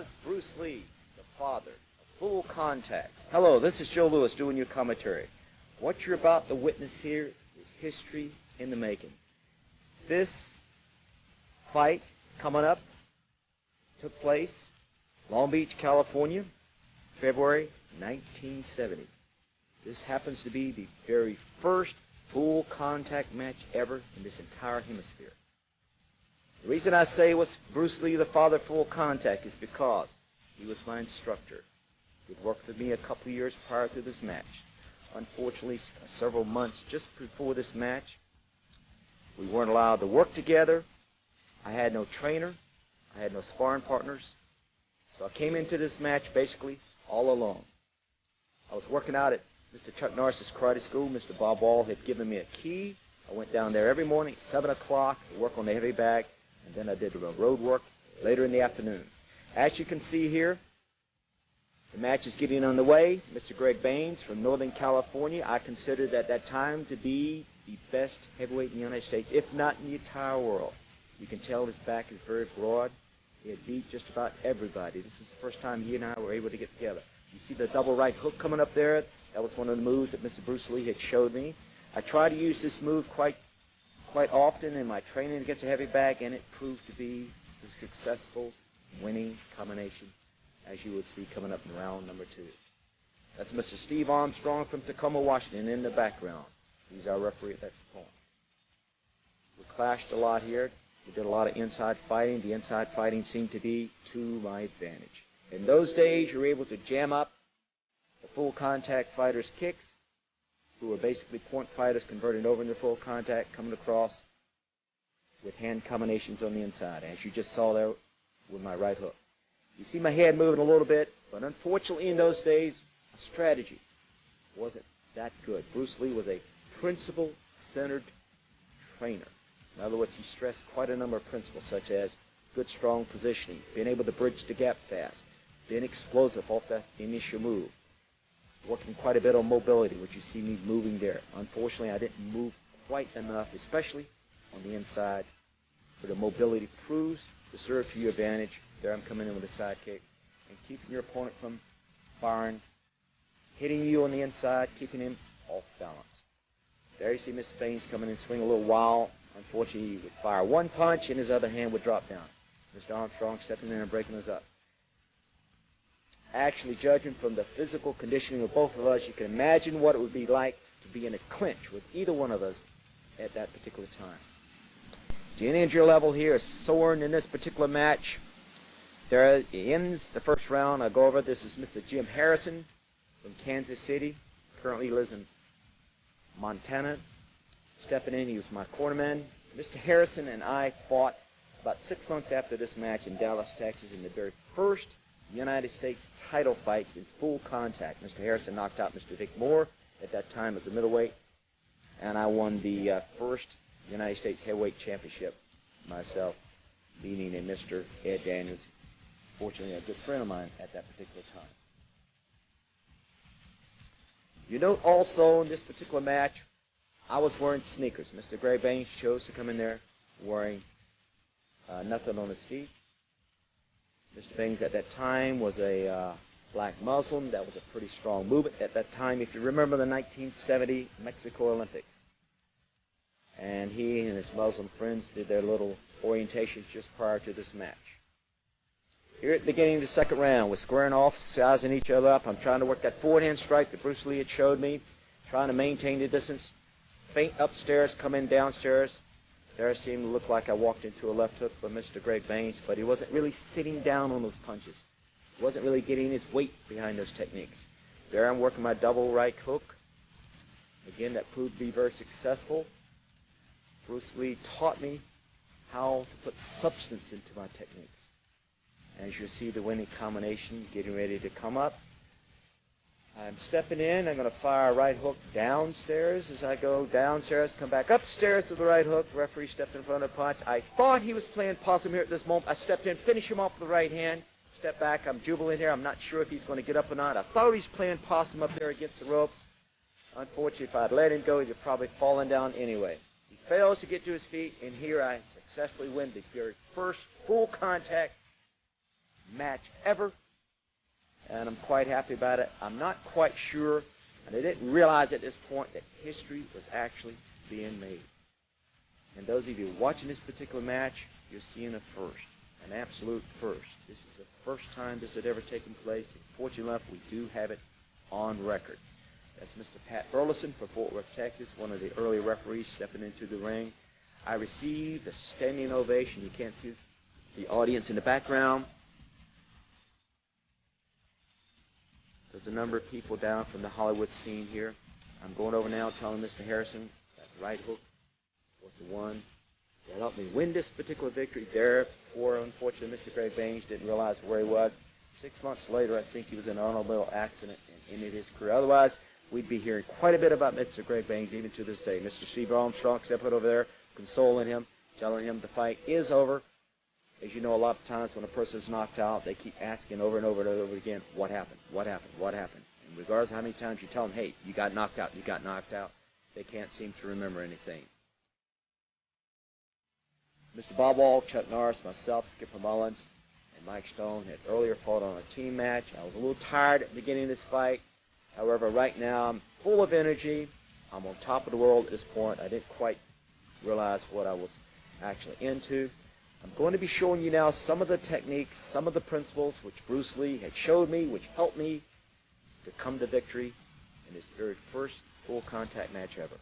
was Bruce Lee, the father of full contact. Hello, this is Joe Lewis doing your commentary. What you're about to witness here is history in the making. This fight coming up took place Long Beach, California, February 1970. This happens to be the very first full contact match ever in this entire hemisphere. The reason I say was Bruce Lee, the father of full contact, is because he was my instructor. He'd worked with me a couple of years prior to this match. Unfortunately, uh, several months just before this match, we weren't allowed to work together. I had no trainer. I had no sparring partners. So I came into this match basically all alone. I was working out at Mr. Chuck Norris's karate school. Mr. Bob Wall had given me a key. I went down there every morning at 7 o'clock to work on the heavy bag, and then I did the road work later in the afternoon. As you can see here, the match is getting underway. Mr. Greg Baines from Northern California, I considered at that time to be the best heavyweight in the United States, if not in the entire world. You can tell his back is very broad. He had beat just about everybody. This is the first time he and I were able to get together. You see the double right hook coming up there? That was one of the moves that Mr. Bruce Lee had showed me. I try to use this move quite quite often in my training against a heavy bag, and it proved to be a successful winning combination, as you would see coming up in round number two. That's Mr. Steve Armstrong from Tacoma, Washington, in the background. He's our referee at that point. We clashed a lot here. We did a lot of inside fighting. The inside fighting seemed to be to my advantage. In those days, you were able to jam up the full contact fighters' kicks, who were basically point fighters converted over into full contact, coming across with hand combinations on the inside, as you just saw there with my right hook. You see my head moving a little bit, but unfortunately in those days, strategy wasn't that good. Bruce Lee was a principle-centered trainer. In other words, he stressed quite a number of principles, such as good, strong positioning, being able to bridge the gap fast, being explosive off that initial move, working quite a bit on mobility, which you see me moving there. Unfortunately, I didn't move quite enough, especially on the inside, where the mobility proves to serve to your advantage. There I'm coming in with a side kick and keeping your opponent from firing, hitting you on the inside, keeping him off balance. There you see Mr. Baines coming in, swing a little wild. Unfortunately, he would fire one punch and his other hand would drop down. Mr. Armstrong stepping in and breaking us up actually judging from the physical conditioning of both of us, you can imagine what it would be like to be in a clinch with either one of us at that particular time. The injury level here is soaring in this particular match. There ends the first round. I'll go over. This is Mr. Jim Harrison from Kansas City. Currently lives in Montana. Stepping in, he was my cornerman. Mr. Harrison and I fought about six months after this match in Dallas, Texas, in the very first United States title fights in full contact. Mr. Harrison knocked out Mr. Vic Moore at that time as a middleweight, and I won the uh, first United States heavyweight championship myself, beating a Mr. Ed Daniels, fortunately a good friend of mine at that particular time. You note also in this particular match, I was wearing sneakers. Mr. Greg Baines chose to come in there wearing uh, nothing on his feet. Mr. Baines at that time was a uh, black Muslim. That was a pretty strong movement at that time. If you remember the 1970 Mexico Olympics. And he and his Muslim friends did their little orientations just prior to this match. Here at the beginning of the second round, we're squaring off, sizing each other up. I'm trying to work that forward hand strike that Bruce Lee had showed me, trying to maintain the distance. Feint upstairs, come in downstairs. There seemed to look like I walked into a left hook from Mr. Greg Baines, but he wasn't really sitting down on those punches. He wasn't really getting his weight behind those techniques. There I'm working my double right hook. Again, that proved to be very successful. Bruce Lee taught me how to put substance into my techniques. As you see the winning combination getting ready to come up. I'm stepping in. I'm going to fire a right hook downstairs as I go downstairs, come back upstairs to the right hook. Referee stepped in front of the punch. I thought he was playing possum here at this moment. I stepped in, finish him off with the right hand. Step back. I'm jubilant here. I'm not sure if he's going to get up or not. I thought he was playing possum up there against the ropes. Unfortunately, if I'd let him go, he'd have probably fallen down anyway. He fails to get to his feet, and here I successfully win the very first full contact match ever, and I'm quite happy about it. I'm not quite sure, and I didn't realize at this point that history was actually being made. And those of you watching this particular match, you're seeing a first, an absolute first. This is the first time this had ever taken place. Fortunately enough, we do have it on record. That's Mr. Pat Burleson from Fort Worth, Texas, one of the early referees stepping into the ring. I received a standing ovation. You can't see the audience in the background. There's a number of people down from the Hollywood scene here. I'm going over now telling Mr. Harrison that right hook was the one that helped me win this particular victory. There, poor, unfortunately, Mr. Greg Baines didn't realize where he was. Six months later, I think he was in an automobile accident and ended his career. Otherwise, we'd be hearing quite a bit about Mr. Greg Baines even to this day. Mr. Steve Armstrong stepping over there, consoling him, telling him the fight is over. As you know, a lot of times when a person is knocked out, they keep asking over and over and over again, what happened? What happened? What happened? And regardless of how many times you tell them, hey, you got knocked out, you got knocked out, they can't seem to remember anything. Mr. Bob Wall, Chuck Norris, myself, Skipper Mullins, and Mike Stone had earlier fought on a team match. I was a little tired at the beginning of this fight. However, right now I'm full of energy. I'm on top of the world at this point. I didn't quite realize what I was actually into. I'm going to be showing you now some of the techniques, some of the principles which Bruce Lee had showed me, which helped me to come to victory in his very first full contact match ever.